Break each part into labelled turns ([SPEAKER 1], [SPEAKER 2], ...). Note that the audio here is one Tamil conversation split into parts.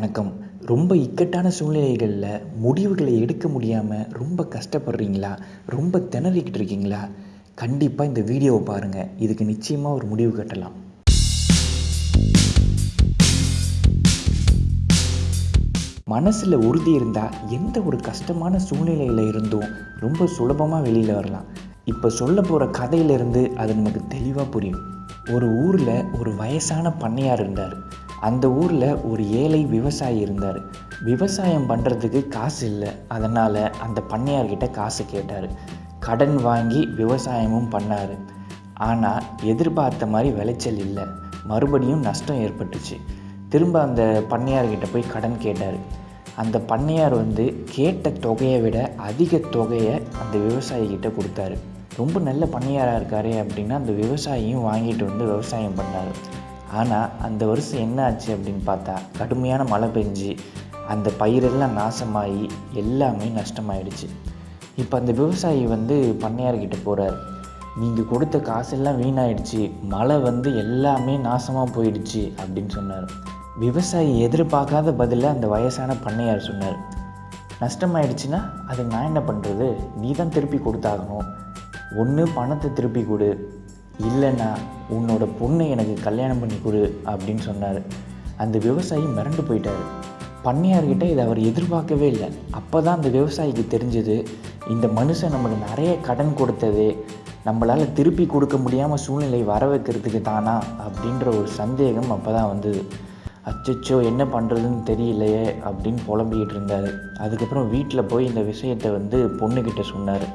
[SPEAKER 1] வணக்கம். ரொம்ப இக்கட்டான சூழ்நிலைகளில் முடிவுகளை எடுக்க முடியாமல் ரொம்ப கஷ்டப்படுறீங்களா? ரொம்ப திணறிக்கிட்டு இருக்கீங்களா? கண்டிப்பாக இந்த வீடியோவை பாருங்கள் இதுக்கு நிச்சயமாக ஒரு முடிவு கட்டலாம். மனசில் உறுதி இருந்தால் எந்த ஒரு கஷ்டமான சூழ்நிலையில் இருந்தும் ரொம்ப சுலபமாக வெளியில் வரலாம். இப்போ சொல்ல போகிற கதையிலிருந்து அது நமக்கு தெளிவாக புரியும். ஒரு ஊரில் ஒரு வயசான பண்ணையார் இருந்தார். அந்த ஊரில் ஒரு ஏழை விவசாயி இருந்தார். விவசாயம் பண்ணுறதுக்கு காசு இல்லை. அதனால் அந்த பண்ணையார்கிட்ட காசு கேட்டார். கடன் வாங்கி விவசாயமும் பண்ணார். ஆனால் எதிர்பார்த்த மாதிரி விளைச்சல் இல்லை. மறுபடியும் நஷ்டம் ஏற்பட்டுச்சு. திரும்ப அந்த பண்ணையார்கிட்ட போய் கடன் கேட்டார். அந்த பண்ணையார் வந்து கேட்ட தொகையை விட அதிக தொகையை அந்த விவசாயிகிட்ட கொடுத்தாரு. ரொம்ப நல்ல பண்ணையாராக இருக்காரு அப்படின்னா அந்த விவசாயியும் வாங்கிட்டு வந்து விவசாயம் பண்ணார். ஆனால் அந்த வருஷம் என்ன ஆச்சு அப்படின்னு பார்த்தா கடுமையான மழை பெஞ்சு அந்த பயிரெல்லாம் நாசமாகி எல்லாமே நஷ்டமாயிடுச்சு. இப்போ அந்த விவசாயி வந்து பண்ணையார்கிட்ட போகிறார் நீங்கள் கொடுத்த காசெல்லாம் வீணாயிடுச்சு. மழை வந்து எல்லாமே நாசமாக போயிடுச்சு அப்படின்னு சொன்னார். விவசாயி எதிர்பார்க்காத பதிலில் அந்த வயசான பண்ணையார் சொன்னார். நஷ்டமாயிடுச்சுன்னா அது நான் என்ன பண்ணுறது நீ தான் திருப்பி கொடுத்தாகணும். ஒன்று பணத்தை திருப்பி கொடு. இல்லைன்னா உன்னோட பொண்ணை எனக்கு கல்யாணம் பண்ணி கொடு அப்படின்னு சொன்னார். அந்த விவசாயி மிரண்டு போயிட்டார். பண்ணையார்கிட்ட இதை அவர் எதிர்பார்க்கவே இல்லை. அப்போ தான் அந்த விவசாயிக்கு தெரிஞ்சது இந்த மனுஷன் நமக்கு நிறைய கடன் கொடுத்தது நம்மளால் திருப்பி கொடுக்க முடியாமல் சூழ்நிலை வர வைக்கிறதுக்கு தானா அப்படின்ற ஒரு சந்தேகம் அப்போ தான் வந்தது. அச்சச்சோ என்ன பண்ணுறதுன்னு தெரியலையே அப்படின்னு புலம்பிக்கிட்டு இருந்தார். அதுக்கப்புறம் வீட்டில் போய் இந்த விஷயத்தை வந்து பொண்ணுக்கிட்ட சொன்னார்.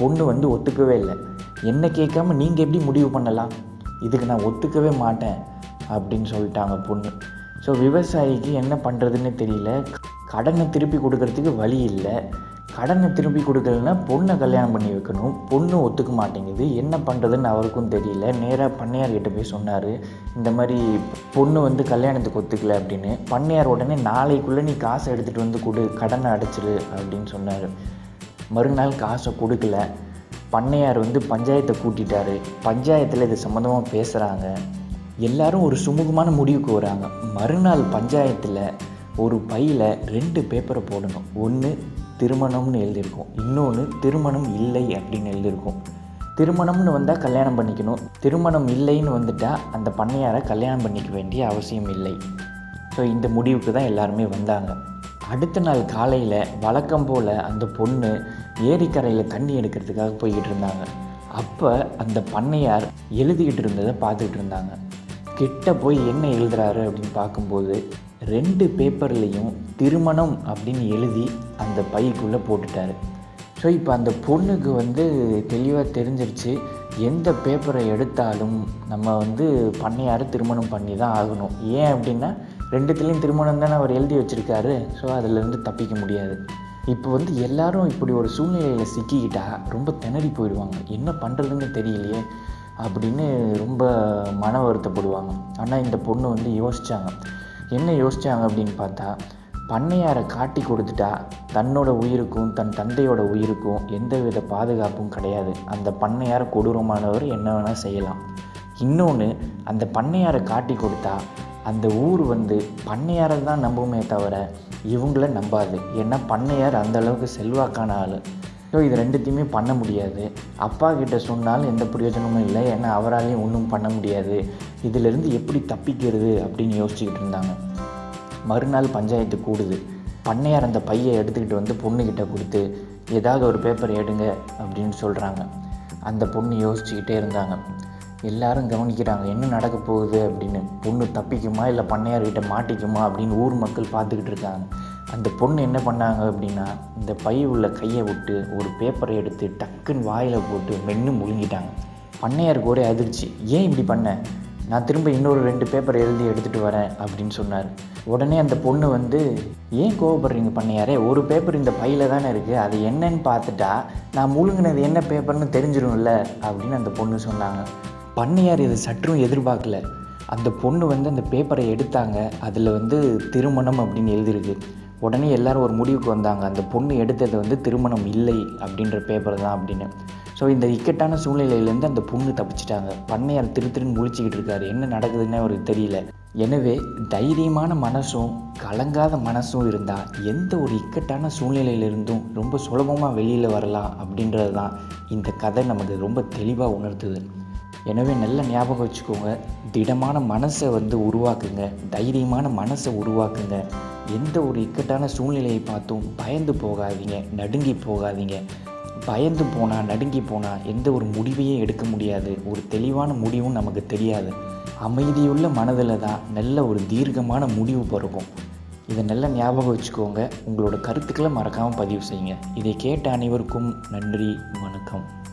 [SPEAKER 1] பொண்ணு வந்து ஒத்துக்கவே இல்லை. என்னை கேட்காம நீங்கள் எப்படி முடிவு பண்ணலாம்? இதுக்கு நான் ஒத்துக்கவே மாட்டேன் அப்படின்னு சொல்லிட்டாங்க பொண்ணு. ஸோ விவசாயிக்கு என்ன பண்ணுறதுன்னு தெரியல. கடனை திருப்பி கொடுக்கறதுக்கு வழி இல்லை. கடனை திருப்பி கொடுக்கலன்னா பொண்ணை கல்யாணம் பண்ணி வைக்கணும். பொண்ணு ஒத்துக்க மாட்டேங்குது. என்ன பண்ணுறதுன்னு அவருக்கும் தெரியல. நேராக பண்ணையார்கிட்ட போய் சொன்னார். இந்த மாதிரி பொண்ணு வந்து கல்யாணத்துக்கு ஒத்துக்கல அப்படின்னு. பண்ணையார் உடனே நாளைக்குள்ளே நீ காசை எடுத்துகிட்டு வந்து கொடு. கடனை அடைச்சிரு அப்படின்னு சொன்னார். மறுநாள் காசை கொடுக்கல. பண்ணையார் வந்து பஞ்சாயத்தை கூட்டிட்டாரு. பஞ்சாயத்தில் இது சம்மந்தமாக பேசுகிறாங்க எல்லாரும் ஒரு சுமூகமான முடிவுக்கு வராங்க. மறுநாள் பஞ்சாயத்தில் ஒரு பையில் ரெண்டு பேப்பரை போடணும். ஒன்று திருமணம்னு எழுதியிருக்கும். இன்னொன்று திருமணம் இல்லை அப்படின்னு எழுதியிருக்கும். திருமணம்னு வந்தால் கல்யாணம் பண்ணிக்கணும். திருமணம் இல்லைன்னு வந்துட்டால் அந்த பண்ணையாரை கல்யாணம் பண்ணிக்க வேண்டிய அவசியம் இல்லை. ஸோ இந்த முடிவுக்கு தான் எல்லாருமே வந்தாங்க. அடுத்த நாள் காலையில் வழக்கம் போல் அந்த பொண்ணு ஏரிக்கரையில் தண்ணி எடுக்கிறதுக்காக போய்கிட்டு இருந்தாங்க. அப்போ அந்த பண்ணையார் எழுதிக்கிட்டு இருந்ததை பார்த்துக்கிட்டு இருந்தாங்க. கிட்ட போய் என்ன எழுதுறாரு அப்படின்னு பார்க்கும்போது ரெண்டு பேப்பர்லேயும் திருமணம் அப்படின்னு எழுதி அந்த பைக்குள்ளே போட்டுட்டாரு. ஸோ இப்போ அந்த பொண்ணுக்கு வந்து தெளிவாக தெரிஞ்சிருச்சு எந்த பேப்பரை எடுத்தாலும் நம்ம வந்து பண்ணையார் திருமணம் பண்ணி தான் ஆகணும். ஏன் அப்படின்னா ரெண்டுத்துலேயும் திருமணம் தானே அவர் எழுதி வச்சுருக்காரு. ஸோ அதிலேருந்து தப்பிக்க முடியாது. இப்போ வந்து எல்லாரும் இப்படி ஒரு சூழ்நிலையில் சிக்கிக்கிட்டா ரொம்ப திணறி போயிடுவாங்க. என்ன பண்ணுறதுன்னு தெரியலையே அப்படின்னு ரொம்ப மன வருத்தப்படுவாங்க. ஆனால் இந்த பொண்ணு வந்து யோசித்தாங்க என்ன யோசித்தாங்க அப்படின்னு பார்த்தா பண்ணையாரை காட்டி கொடுத்துட்டா தன்னோட உயிருக்கும் தன் தந்தையோட உயிருக்கும் எந்த வித பாதுகாப்பும் கிடையாது. அந்த பண்ணையார் கொடூரமானவர் என்ன வேணால் செய்யலாம். இன்னொன்று அந்த பண்ணையாரை காட்டி கொடுத்தா அந்த ஊர் வந்து பண்ணையாரை தான் நம்புமே தவிர இவங்கள நம்பாது. ஏன்னா பண்ணையார் அந்தளவுக்கு செல்வாக்கான ஆள். ஸோ இது ரெண்டுத்தையுமே பண்ண முடியாது. அப்பா கிட்ட சொன்னாலும் எந்த பிரயோஜனமும் இல்லை. ஏன்னா அவராலையும் ஒன்றும் பண்ண முடியாது. இதிலிருந்து எப்படி தப்பிக்கிறது அப்படின்னு யோசிச்சுக்கிட்டு இருந்தாங்க. மறுநாள் பஞ்சாயத்து கூடுது. பண்ணையார் அந்த பையை எடுத்துக்கிட்டு வந்து பொண்ணுக்கிட்ட கொடுத்து ஏதாவது ஒரு பேப்பர் எடுங்க அப்படின்னு சொல்கிறாங்க அந்த பொண்ணு யோசிச்சுக்கிட்டே இருந்தாங்க. எல்லாரும் கவனிக்கிறாங்க என்ன நடக்க போகுது? அப்படின்னு. பொண்ணு தப்பிக்குமா? இல்லை பண்ணையார்கிட்ட மாட்டிக்குமா? அப்படின்னு ஊர் மக்கள் பார்த்துக்கிட்டு இருக்காங்க. அந்த பொண்ணு என்ன பண்ணாங்க அப்படின்னா இந்த பை உள்ள கையை விட்டு ஒரு பேப்பரை எடுத்து டக்குன்னு வாயில் போட்டு மென்று முழுங்கிட்டாங்க. பண்ணையாருக்கு ஒரே அதிர்ச்சி. ஏன் இப்படி பண்ண? நான் திரும்ப இன்னொரு ரெண்டு பேப்பர் எழுதி எடுத்துகிட்டு வரேன் அப்படின்னு சொன்னார். உடனே அந்த பொண்ணு வந்து ஏன் கோவப்படுறீங்க பண்ணையாரே? ஒரு பேப்பர் இந்த பையில் தானே இருக்குது அது என்னன்னு பார்த்துட்டா நான் முழுங்கினது என்ன பேப்பர்னு தெரிஞ்சிடும்ல அப்படின்னு அந்த பொண்ணு சொன்னாங்க. பண்ணையார் இது சற்றும் எதிர்பார்க்கல. அந்த பொண்ணு வந்து அந்த பேப்பரை எடுத்தாங்க. அதில் வந்து திருமணம் அப்படின்னு எழுதியிருக்கு உடனே எல்லாரும் ஒரு முடிவுக்கு வந்தாங்க. அந்த பொண்ணு எடுத்தது வந்து திருமணம் இல்லை அப்படின்ற பேப்பர் தான் அப்படின்னு. ஸோ இந்த இக்கட்டான சூழ்நிலையிலேருந்து அந்த பொண்ணு தப்பிச்சிட்டாங்க. பண்ணையார் திரு திருன்னு முழிச்சிக்கிட்டு இருக்காரு. என்ன நடக்குதுன்னு அவருக்கு தெரியல. எனவே தைரியமான மனசும் கலங்காத மனசும் இருந்தால் எந்த ஒரு இக்கட்டான சூழ்நிலையிலிருந்தும் ரொம்ப சுலபமாக வெளியில் வரலாம் அப்படின்றது தான் இந்த கதை நமக்கு ரொம்ப தெளிவாக உணர்த்துது. எனவே நல்ல ஞாபகம் வச்சுக்கோங்க. திடமான மனசை வந்து உருவாக்குங்க. தைரியமான மனசை உருவாக்குங்க. எந்த ஒரு இக்கட்டான சூழ்நிலையை பார்த்தும் பயந்து போகாதீங்க. நடுங்கி போகாதீங்க. பயந்து போனால் நடுங்கி போனால் எந்த ஒரு முடிவையும் எடுக்க முடியாது. ஒரு தெளிவான முடிவும் நமக்கு தெரியாது. அமைதியுள்ள மனதில் தான் நல்ல ஒரு தீர்க்கமான முடிவு பிறக்கும். இதை நல்லா ஞாபகம் வச்சுக்கோங்க. உங்களோட கருத்துக்களை மறக்காமல் பதிவு செய்யுங்க. இதை கேட்ட அனைவருக்கும் நன்றி வணக்கம்.